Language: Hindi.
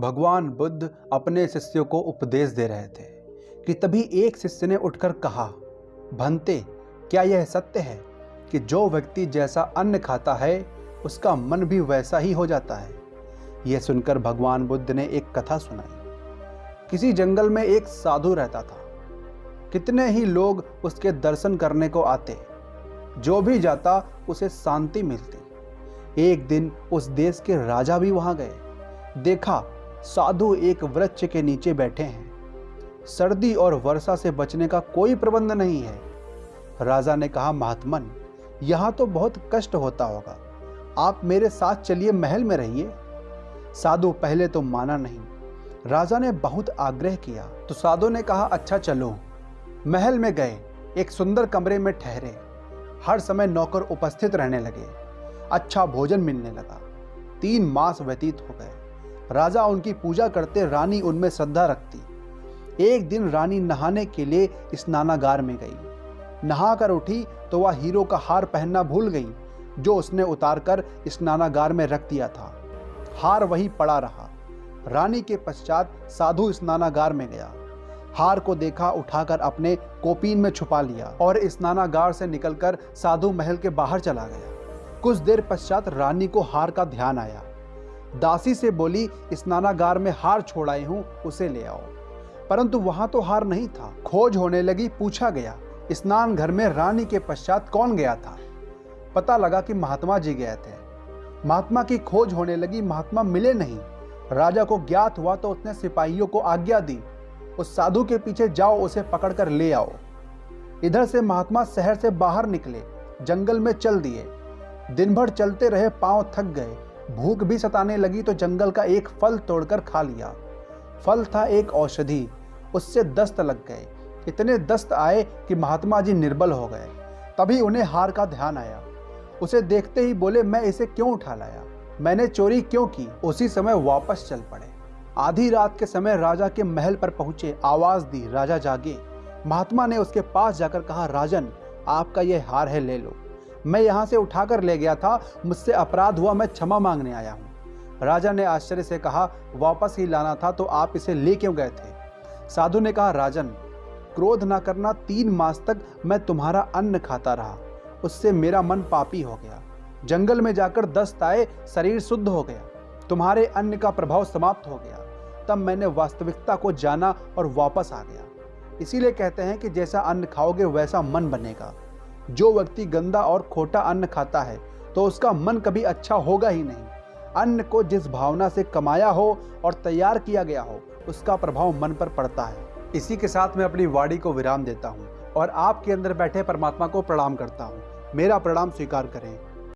भगवान बुद्ध अपने शिष्यों को उपदेश दे रहे थे कि तभी एक शिष्य ने उठकर कहा, भंते, क्या यह सत्य है कि जो व्यक्ति जैसा अन्न खाता है, उसका मन भी वैसा ही हो जाता है? यह सुनकर भगवान बुद्ध ने एक कथा सुनाई। किसी जंगल में एक साधु रहता था। कितने ही लोग उसके दर्शन करने को आते, जो भी जाता, उसे शांति मिलती। एक दिन उस देश के राजा भी वहाँ गए। देखा साधु एक वृक्ष के नीचे बैठे हैं। सर्दी और वर्षा से बचने का कोई प्रबंध नहीं है। राजा ने कहा, महात्मन, यहाँ तो बहुत कष्ट होता होगा। आप मेरे साथ चलिए, महल में रहिए। साधु पहले तो माना नहीं। राजा ने बहुत आग्रह किया। तो साधु ने कहा अच्छा चलो। महल में गए। एक सुंदर कमरे में ठहरे। हर समय नौकर उपस्थित रहने लगे। अच्छा भोजन मिलने लगा। तीन मास व्यतीत हो गए। राजा उनकी पूजा करते रानी उनमें श्रद्धा रखती। एक दिन रानी नहाने के लिए स्नानागार में गई। नहाकर उठी तो वह हीरो का हार पहनना भूल गई, जो उसने उतारकर स्नानागार में रख दिया था। हार वही पड़ा रहा। रानी के पश्चात साधु स्नानागार में गया। हार को देखा, उठाकर अपने कोपीन में छुपा लिया और स्नानागार से निकलकर साधु महल के बाहर चला गया। कुछ देर पश्चात रानी को हार का ध्यान आया। दासी से बोली स्नानागार में हार छोड़ाई हूँ, उसे ले आओ। परंतु वहाँ तो हार नहीं था। खोज होने लगी, पूछा गया, स्नान घर में रानी के पश्चात कौन गया था? पता लगा कि महात्मा जी गए थे। महात्मा की खोज होने लगी, महात्मा मिले नहीं। राजा को ज्ञात हुआ तो उसने सिपाहियों को आज्ञा दी, उस साधु के पीछे जाओ, उसे पकड़कर ले आओ। इधर से महात्मा शहर से बाहर निकले, जंगल में चल दिए। दिन भर चलते रहे, पाँव थक गए। भूख भी सताने लगी तो जंगल का एक फल तोड़कर खा लिया। फल था एक औषधि। उससे दस्त लग गए। इतने दस्त आए कि महात्मा जी निर्बल हो गए। तभी उन्हें हार का ध्यान आया। उसे देखते ही बोले, मैं इसे क्यों उठा लाया? मैंने चोरी क्यों की? उसी समय वापस चल पड़े। आधी रात के समय राजा के महल पर पहुँचे। आवाज़ दी, राजा जागे। महात्मा ने उसके पास जाकर कहा, राजन, आपका यह हार है, ले लो। मैं यहाँ से उठाकर ले गया था, मुझसे अपराध हुआ, मैं क्षमा मांगने आया हूँ। राजा ने आश्चर्य से कहा, वापस ही लाना था तो आप इसे ले क्यों गए थे? साधु ने कहा, राजन, क्रोध ना करना, तीन मास तक मैं तुम्हारा अन्न खाता रहा। उससे मेरा मन पापी हो गया। जंगल में जाकर दस्त आए शरीर शुद्ध हो गया। तुम्हारे अन्न का प्रभाव समाप्त हो गया। तब मैंने वास्तविकता को जाना और वापस आ गया। इसीलिए कहते हैं कि जैसा अन्न खाओगे, वैसा मन बनेगा। जो व्यक्ति गंदा और खोटा अन्न खाता है तो उसका मन कभी अच्छा होगा ही नहीं। अन्न को जिस भावना से कमाया हो और तैयार किया गया हो, उसका प्रभाव मन पर पड़ता है। इसी के साथ मैं अपनी वाणी को विराम देता हूँ और आपके अंदर बैठे परमात्मा को प्रणाम करता हूँ। मेरा प्रणाम स्वीकार करें।